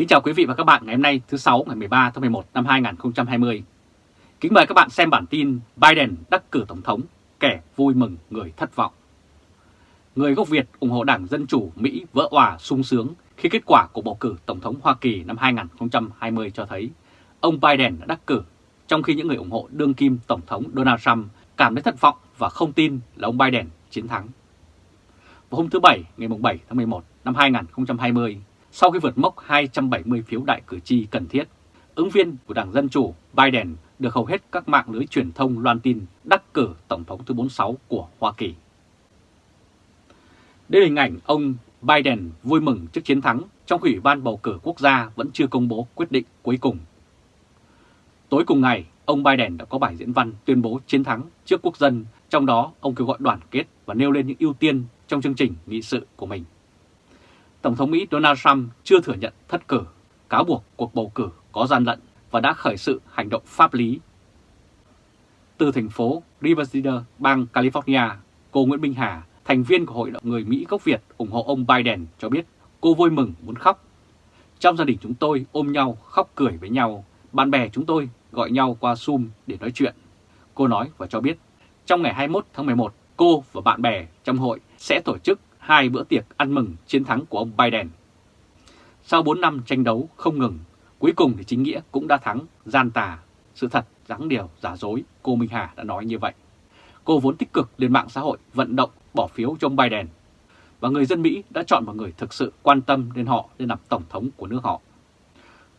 Kính chào quý vị và các bạn ngày hôm nay thứ 6 ngày 13 tháng 11 năm 2020. Kính mời các bạn xem bản tin Biden đắc cử Tổng thống, kẻ vui mừng người thất vọng. Người gốc Việt ủng hộ Đảng Dân Chủ Mỹ vỡ hòa sung sướng khi kết quả của bầu cử Tổng thống Hoa Kỳ năm 2020 cho thấy ông Biden đã đắc cử, trong khi những người ủng hộ đương kim Tổng thống Donald Trump cảm thấy thất vọng và không tin là ông Biden chiến thắng. Vào hôm thứ Bảy ngày 7 tháng 11 năm 2020, sau khi vượt mốc 270 phiếu đại cử tri cần thiết, ứng viên của Đảng Dân Chủ Biden được hầu hết các mạng lưới truyền thông loan tin đắc cử Tổng thống thứ 46 của Hoa Kỳ. Đây là hình ảnh ông Biden vui mừng trước chiến thắng trong khi Ủy ban bầu cử quốc gia vẫn chưa công bố quyết định cuối cùng. Tối cùng ngày, ông Biden đã có bài diễn văn tuyên bố chiến thắng trước quốc dân, trong đó ông kêu gọi đoàn kết và nêu lên những ưu tiên trong chương trình nghị sự của mình. Tổng thống Mỹ Donald Trump chưa thừa nhận thất cử, cáo buộc cuộc bầu cử có gian lận và đã khởi sự hành động pháp lý. Từ thành phố Riverside, bang California, cô Nguyễn Minh Hà, thành viên của Hội đồng người Mỹ gốc Việt ủng hộ ông Biden cho biết cô vui mừng muốn khóc. Trong gia đình chúng tôi ôm nhau khóc cười với nhau, bạn bè chúng tôi gọi nhau qua Zoom để nói chuyện. Cô nói và cho biết trong ngày 21 tháng 11, cô và bạn bè trong hội sẽ tổ chức hai bữa tiệc ăn mừng chiến thắng của ông Biden. Sau 4 năm tranh đấu không ngừng, cuối cùng thì chính nghĩa cũng đã thắng, gian tà, sự thật, dáng điều, giả dối, cô Minh Hà đã nói như vậy. Cô vốn tích cực lên mạng xã hội vận động bỏ phiếu cho ông Biden. Và người dân Mỹ đã chọn một người thực sự quan tâm đến họ để làm tổng thống của nước họ.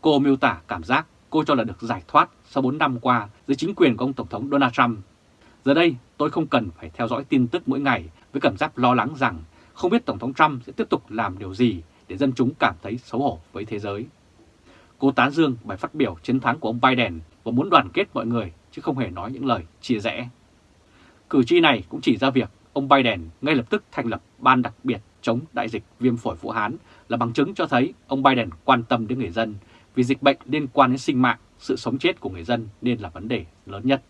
Cô miêu tả cảm giác cô cho là được giải thoát sau 4 năm qua dưới chính quyền của ông Tổng thống Donald Trump. Giờ đây tôi không cần phải theo dõi tin tức mỗi ngày với cảm giác lo lắng rằng không biết Tổng thống Trump sẽ tiếp tục làm điều gì để dân chúng cảm thấy xấu hổ với thế giới. Cô tán dương bài phát biểu chiến thắng của ông Biden và muốn đoàn kết mọi người chứ không hề nói những lời chia rẽ. Cử tri này cũng chỉ ra việc ông Biden ngay lập tức thành lập ban đặc biệt chống đại dịch viêm phổi Vũ Hán là bằng chứng cho thấy ông Biden quan tâm đến người dân vì dịch bệnh liên quan đến sinh mạng, sự sống chết của người dân nên là vấn đề lớn nhất.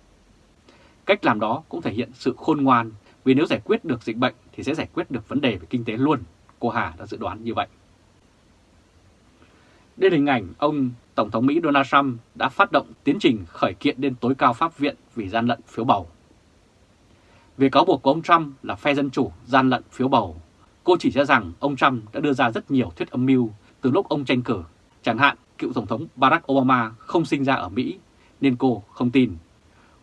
Cách làm đó cũng thể hiện sự khôn ngoan vì nếu giải quyết được dịch bệnh thì sẽ giải quyết được vấn đề về kinh tế luôn, cô Hà đã dự đoán như vậy. Đây là hình ảnh ông Tổng thống Mỹ Donald Trump đã phát động tiến trình khởi kiện lên tối cao pháp viện vì gian lận phiếu bầu. Về cáo buộc của ông Trump là phe Dân Chủ gian lận phiếu bầu, cô chỉ ra rằng ông Trump đã đưa ra rất nhiều thuyết âm mưu từ lúc ông tranh cử. Chẳng hạn, cựu Tổng thống Barack Obama không sinh ra ở Mỹ, nên cô không tin.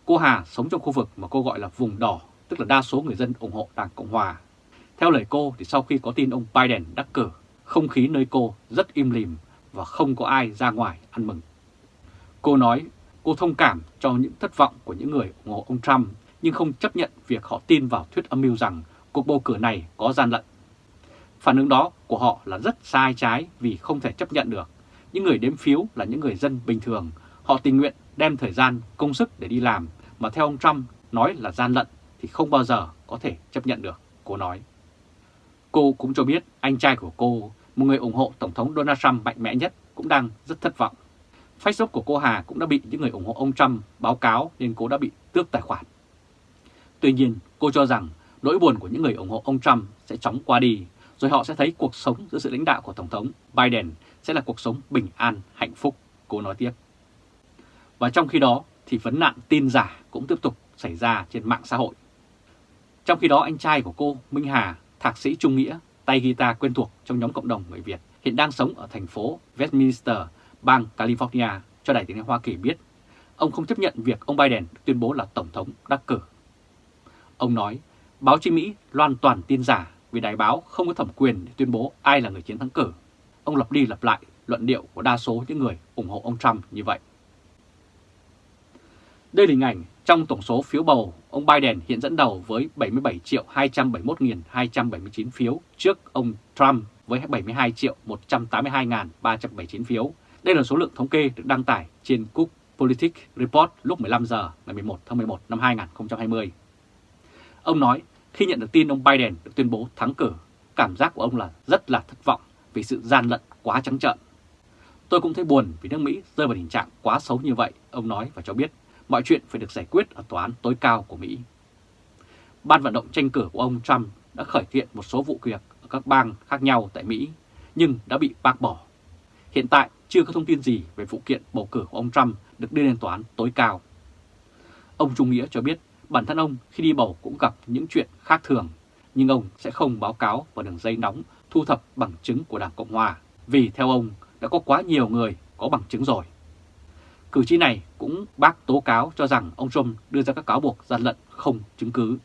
Cô Hà sống trong khu vực mà cô gọi là vùng đỏ tức là đa số người dân ủng hộ Đảng Cộng Hòa. Theo lời cô thì sau khi có tin ông Biden đắc cử, không khí nơi cô rất im lìm và không có ai ra ngoài ăn mừng. Cô nói cô thông cảm cho những thất vọng của những người ủng hộ ông Trump nhưng không chấp nhận việc họ tin vào thuyết âm mưu rằng cuộc bầu cử này có gian lận. Phản ứng đó của họ là rất sai trái vì không thể chấp nhận được. Những người đếm phiếu là những người dân bình thường, họ tình nguyện đem thời gian, công sức để đi làm mà theo ông Trump nói là gian lận thì không bao giờ có thể chấp nhận được, cô nói. Cô cũng cho biết anh trai của cô, một người ủng hộ Tổng thống Donald Trump mạnh mẽ nhất, cũng đang rất thất vọng. Facebook của cô Hà cũng đã bị những người ủng hộ ông Trump báo cáo nên cô đã bị tước tài khoản. Tuy nhiên, cô cho rằng nỗi buồn của những người ủng hộ ông Trump sẽ chóng qua đi, rồi họ sẽ thấy cuộc sống dưới sự lãnh đạo của Tổng thống Biden sẽ là cuộc sống bình an, hạnh phúc, cô nói tiếp. Và trong khi đó thì vấn nạn tin giả cũng tiếp tục xảy ra trên mạng xã hội. Trong khi đó anh trai của cô Minh Hà, thạc sĩ Trung Nghĩa, tay guitar quen thuộc trong nhóm cộng đồng người Việt, hiện đang sống ở thành phố Westminster, bang California, cho Đài tiếng nói Hoa Kỳ biết, ông không chấp nhận việc ông Biden tuyên bố là Tổng thống đắc cử. Ông nói, báo chí Mỹ loan toàn tin giả vì đài báo không có thẩm quyền để tuyên bố ai là người chiến thắng cử. Ông lặp đi lặp lại luận điệu của đa số những người ủng hộ ông Trump như vậy. Đây là hình ảnh trong tổng số phiếu bầu, ông Biden hiện dẫn đầu với 77 triệu 271.279 phiếu trước ông Trump với 72 triệu 182.379 phiếu. Đây là số lượng thống kê được đăng tải trên Cook Politics Report lúc 15 giờ ngày 11 tháng 11 năm 2020. Ông nói khi nhận được tin ông Biden được tuyên bố thắng cử, cảm giác của ông là rất là thất vọng vì sự gian lận quá trắng trợn. Tôi cũng thấy buồn vì nước Mỹ rơi vào tình trạng quá xấu như vậy, ông nói và cho biết mọi chuyện phải được giải quyết ở tòa án tối cao của Mỹ. Ban vận động tranh cử của ông Trump đã khởi kiện một số vụ việc ở các bang khác nhau tại Mỹ, nhưng đã bị bác bỏ. hiện tại chưa có thông tin gì về vụ kiện bầu cử của ông Trump được đưa lên tòa án tối cao. Ông Trung Nghĩa cho biết bản thân ông khi đi bầu cũng gặp những chuyện khác thường, nhưng ông sẽ không báo cáo vào đường dây nóng thu thập bằng chứng của Đảng Cộng Hòa, vì theo ông đã có quá nhiều người có bằng chứng rồi. Cử tri này cũng bác tố cáo cho rằng ông Trump đưa ra các cáo buộc gian lận không chứng cứ.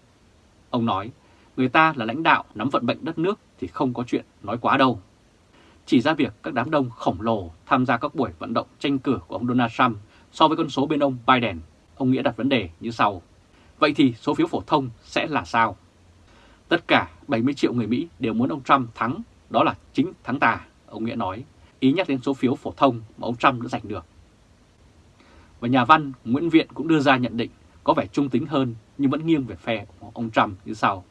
Ông nói, người ta là lãnh đạo nắm vận mệnh đất nước thì không có chuyện nói quá đâu. Chỉ ra việc các đám đông khổng lồ tham gia các buổi vận động tranh cử của ông Donald Trump so với con số bên ông Biden, ông Nghĩa đặt vấn đề như sau. Vậy thì số phiếu phổ thông sẽ là sao? Tất cả 70 triệu người Mỹ đều muốn ông Trump thắng, đó là chính thắng tà, ông Nghĩa nói, ý nhắc đến số phiếu phổ thông mà ông Trump đã giành được. Và nhà văn Nguyễn Viện cũng đưa ra nhận định có vẻ trung tính hơn nhưng vẫn nghiêng về phe của ông Trump như sau.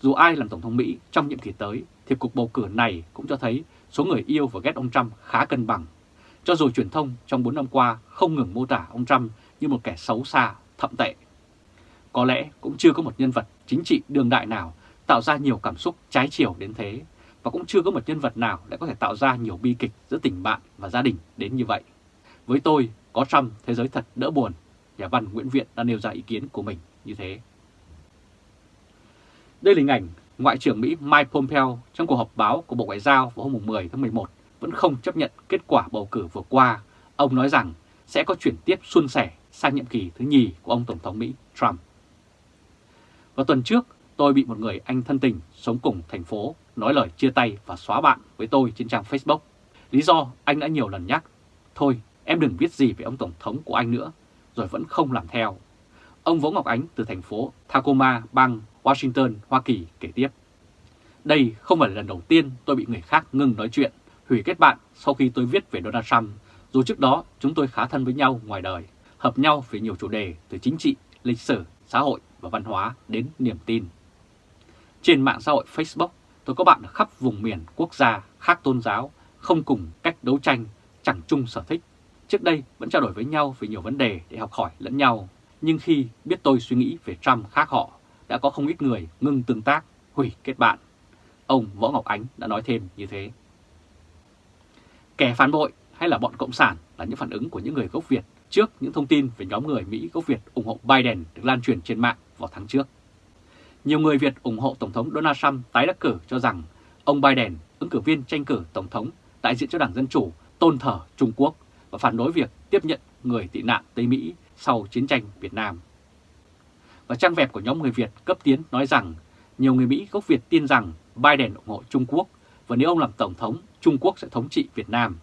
Dù ai làm Tổng thống Mỹ trong nhiệm kỳ tới thì cuộc bầu cử này cũng cho thấy số người yêu và ghét ông Trump khá cân bằng. Cho dù truyền thông trong 4 năm qua không ngừng mô tả ông Trump như một kẻ xấu xa, thậm tệ. Có lẽ cũng chưa có một nhân vật chính trị đương đại nào tạo ra nhiều cảm xúc trái chiều đến thế, và cũng chưa có một nhân vật nào lại có thể tạo ra nhiều bi kịch giữa tình bạn và gia đình đến như vậy. Với tôi, có Trump thế giới thật đỡ buồn, nhà văn Nguyễn Viện đã nêu ra ý kiến của mình như thế. Đây là hình ảnh Ngoại trưởng Mỹ Mike Pompeo trong cuộc họp báo của Bộ Ngoại giao vào hôm 10 tháng 11 vẫn không chấp nhận kết quả bầu cử vừa qua. Ông nói rằng sẽ có chuyển tiếp xuân sẻ sang nhiệm kỳ thứ nhì của ông Tổng thống Mỹ Trump. Vào tuần trước, tôi bị một người anh thân tình sống cùng thành phố nói lời chia tay và xóa bạn với tôi trên trang Facebook. Lý do anh đã nhiều lần nhắc, thôi em đừng viết gì về ông Tổng thống của anh nữa, rồi vẫn không làm theo. Ông Võ Ngọc Ánh từ thành phố Tacoma, bang Washington, Hoa Kỳ kể tiếp. Đây không phải là lần đầu tiên tôi bị người khác ngừng nói chuyện, hủy kết bạn sau khi tôi viết về Donald Trump, dù trước đó chúng tôi khá thân với nhau ngoài đời, hợp nhau về nhiều chủ đề từ chính trị, lịch sử, xã hội và văn hóa đến niềm tin. Trên mạng xã hội Facebook, tôi có bạn ở khắp vùng miền quốc gia khác tôn giáo, không cùng cách đấu tranh, chẳng chung sở thích. Trước đây vẫn trao đổi với nhau về nhiều vấn đề để học hỏi lẫn nhau, nhưng khi biết tôi suy nghĩ về Trump khác họ, đã có không ít người ngưng tương tác, hủy kết bạn. Ông Võ Ngọc Ánh đã nói thêm như thế. Kẻ phản bội hay là bọn Cộng sản là những phản ứng của những người gốc Việt trước những thông tin về nhóm người Mỹ gốc Việt ủng hộ Biden được lan truyền trên mạng vào tháng trước. Nhiều người Việt ủng hộ Tổng thống Donald Trump tái đắc cử cho rằng ông Biden, ứng cử viên tranh cử Tổng thống đại diện cho Đảng Dân Chủ, tôn thờ Trung Quốc và phản đối việc tiếp nhận người tị nạn Tây Mỹ sau chiến tranh Việt Nam. Và trang web của nhóm người Việt cấp tiến nói rằng nhiều người Mỹ gốc Việt tin rằng Biden ủng hộ Trung Quốc và nếu ông làm Tổng thống, Trung Quốc sẽ thống trị Việt Nam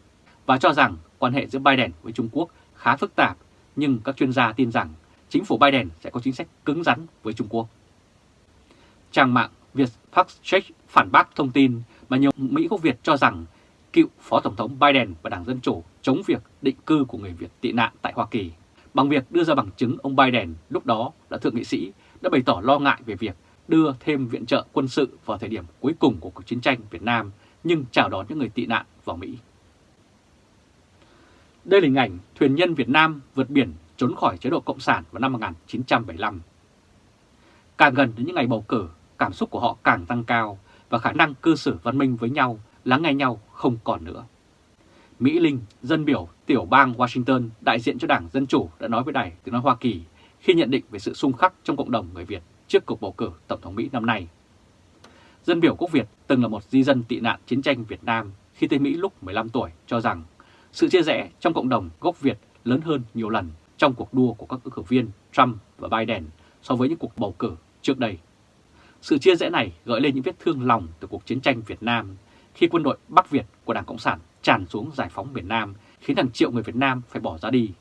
và cho rằng quan hệ giữa Biden với Trung Quốc khá phức tạp nhưng các chuyên gia tin rằng chính phủ Biden sẽ có chính sách cứng rắn với Trung Quốc. Trang mạng Việt Fact Check phản bác thông tin mà nhiều Mỹ gốc Việt cho rằng cựu Phó Tổng thống Biden và Đảng Dân Chủ chống việc định cư của người Việt tị nạn tại Hoa Kỳ bằng việc đưa ra bằng chứng ông Biden lúc đó là thượng nghị sĩ đã bày tỏ lo ngại về việc đưa thêm viện trợ quân sự vào thời điểm cuối cùng của cuộc chiến tranh Việt Nam nhưng chào đón những người tị nạn vào Mỹ. Đây là hình ảnh thuyền nhân Việt Nam vượt biển trốn khỏi chế độ Cộng sản vào năm 1975. Càng gần đến những ngày bầu cử, cảm xúc của họ càng tăng cao và khả năng cư xử văn minh với nhau, lắng nghe nhau không còn nữa. Mỹ Linh, dân biểu tiểu bang Washington đại diện cho Đảng Dân Chủ đã nói với Đài tiếng nói Hoa Kỳ khi nhận định về sự xung khắc trong cộng đồng người Việt trước cuộc bầu cử Tổng thống Mỹ năm nay. Dân biểu quốc Việt từng là một di dân tị nạn chiến tranh Việt Nam khi tới Mỹ lúc 15 tuổi cho rằng sự chia rẽ trong cộng đồng gốc Việt lớn hơn nhiều lần trong cuộc đua của các ứng cử viên Trump và Biden so với những cuộc bầu cử trước đây. Sự chia rẽ này gợi lên những vết thương lòng từ cuộc chiến tranh Việt Nam khi quân đội Bắc Việt của Đảng Cộng sản tràn xuống giải phóng miền Nam khiến hàng triệu người Việt Nam phải bỏ ra đi.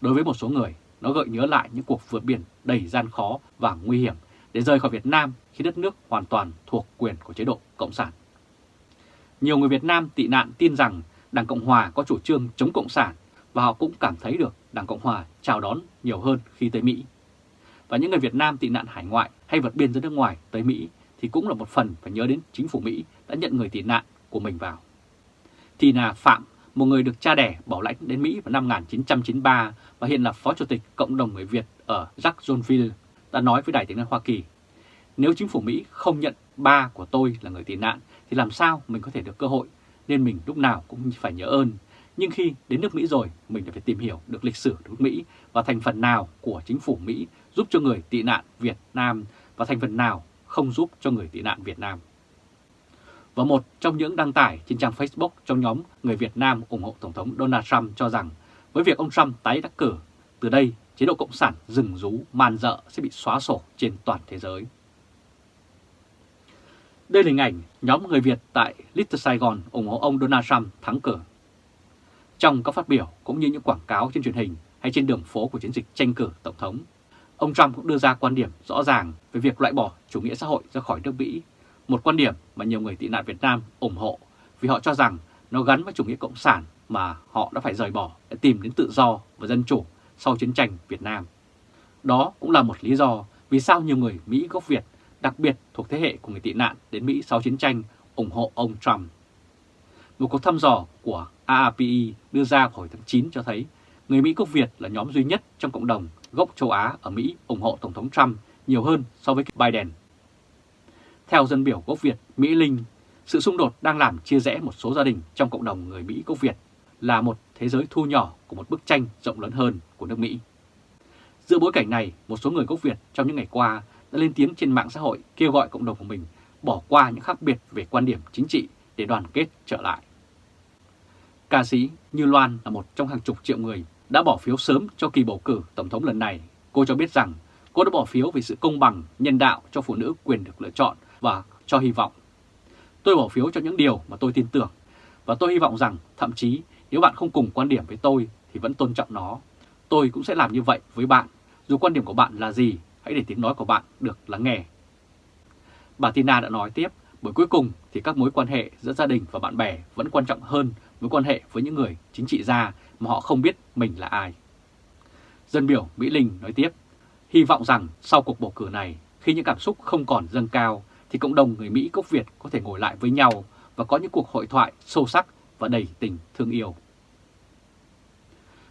Đối với một số người, nó gợi nhớ lại những cuộc vượt biển đầy gian khó và nguy hiểm để rời khỏi Việt Nam khi đất nước hoàn toàn thuộc quyền của chế độ Cộng sản. Nhiều người Việt Nam tị nạn tin rằng Đảng Cộng Hòa có chủ trương chống Cộng sản và họ cũng cảm thấy được Đảng Cộng Hòa chào đón nhiều hơn khi tới Mỹ. Và những người Việt Nam tị nạn hải ngoại hay vượt biên ra nước ngoài tới Mỹ thì cũng là một phần phải nhớ đến chính phủ Mỹ đã nhận người tị nạn của mình vào. Tina Phạm, một người được cha đẻ bảo lãnh đến Mỹ vào năm 1993 và hiện là Phó Chủ tịch Cộng đồng người Việt ở Jacksonville, đã nói với Đài tiếng nói Hoa Kỳ, nếu chính phủ Mỹ không nhận ba của tôi là người tị nạn thì làm sao mình có thể được cơ hội nên mình lúc nào cũng phải nhớ ơn. Nhưng khi đến nước Mỹ rồi, mình đã phải tìm hiểu được lịch sử nước Mỹ và thành phần nào của chính phủ Mỹ giúp cho người tị nạn Việt Nam và thành phần nào không giúp cho người tị nạn Việt Nam. Và một trong những đăng tải trên trang Facebook trong nhóm người Việt Nam ủng hộ Tổng thống Donald Trump cho rằng với việc ông Trump tái đắc cử, từ đây chế độ Cộng sản rừng rú man dợ sẽ bị xóa sổ trên toàn thế giới. Đây là hình ảnh nhóm người Việt tại Little Sài Gòn ủng hộ ông Donald Trump thắng cử. Trong các phát biểu cũng như những quảng cáo trên truyền hình hay trên đường phố của chiến dịch tranh cử Tổng thống, ông Trump cũng đưa ra quan điểm rõ ràng về việc loại bỏ chủ nghĩa xã hội ra khỏi nước Mỹ, một quan điểm mà nhiều người tị nạn Việt Nam ủng hộ vì họ cho rằng nó gắn với chủ nghĩa cộng sản mà họ đã phải rời bỏ để tìm đến tự do và dân chủ sau chiến tranh Việt Nam. Đó cũng là một lý do vì sao nhiều người Mỹ gốc Việt, đặc biệt thuộc thế hệ của người tị nạn đến Mỹ sau chiến tranh, ủng hộ ông Trump. Một cuộc thăm dò của AAPI đưa ra hồi tháng 9 cho thấy người Mỹ gốc Việt là nhóm duy nhất trong cộng đồng gốc châu Á ở Mỹ ủng hộ Tổng thống Trump nhiều hơn so với Biden. Theo dân biểu gốc Việt Mỹ Linh, sự xung đột đang làm chia rẽ một số gia đình trong cộng đồng người Mỹ gốc Việt là một thế giới thu nhỏ của một bức tranh rộng lớn hơn của nước Mỹ. Giữa bối cảnh này, một số người gốc Việt trong những ngày qua đã lên tiếng trên mạng xã hội kêu gọi cộng đồng của mình bỏ qua những khác biệt về quan điểm chính trị để đoàn kết trở lại. Ca sĩ Như Loan là một trong hàng chục triệu người đã bỏ phiếu sớm cho kỳ bầu cử Tổng thống lần này. Cô cho biết rằng cô đã bỏ phiếu vì sự công bằng, nhân đạo cho phụ nữ quyền được lựa chọn và cho hy vọng. Tôi bỏ phiếu cho những điều mà tôi tin tưởng và tôi hy vọng rằng thậm chí nếu bạn không cùng quan điểm với tôi thì vẫn tôn trọng nó. Tôi cũng sẽ làm như vậy với bạn, dù quan điểm của bạn là gì, hãy để tiếng nói của bạn được lắng nghe. Bà Tina đã nói tiếp, bởi cuối cùng thì các mối quan hệ giữa gia đình và bạn bè vẫn quan trọng hơn mối quan hệ với những người chính trị gia mà họ không biết mình là ai. Dân biểu Mỹ Linh nói tiếp, hy vọng rằng sau cuộc bầu cử này, khi những cảm xúc không còn dâng cao, thì cộng đồng người Mỹ gốc Việt có thể ngồi lại với nhau và có những cuộc hội thoại sâu sắc và đầy tình thương yêu.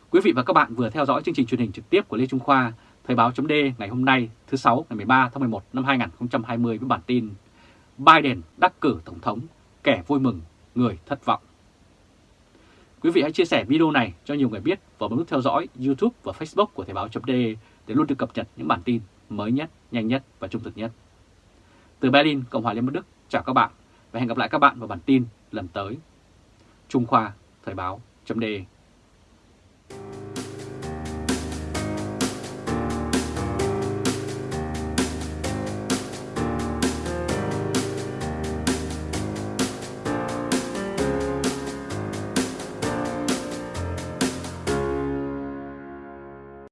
Quý vị và các bạn vừa theo dõi chương trình truyền hình trực tiếp của Lê Trung Khoa, Thời báo chấm ngày hôm nay thứ 6 ngày 13 tháng 11 năm 2020 với bản tin Biden đắc cử Tổng thống, kẻ vui mừng, người thất vọng. Quý vị hãy chia sẻ video này cho nhiều người biết và bấm nút theo dõi YouTube và Facebook của Thời báo chấm để luôn được cập nhật những bản tin mới nhất, nhanh nhất và trung thực nhất. Từ Berlin, Cộng hòa Liên bang Đức, chào các bạn và hẹn gặp lại các bạn vào bản tin lần tới. Trung Khoa, Thời báo, chấm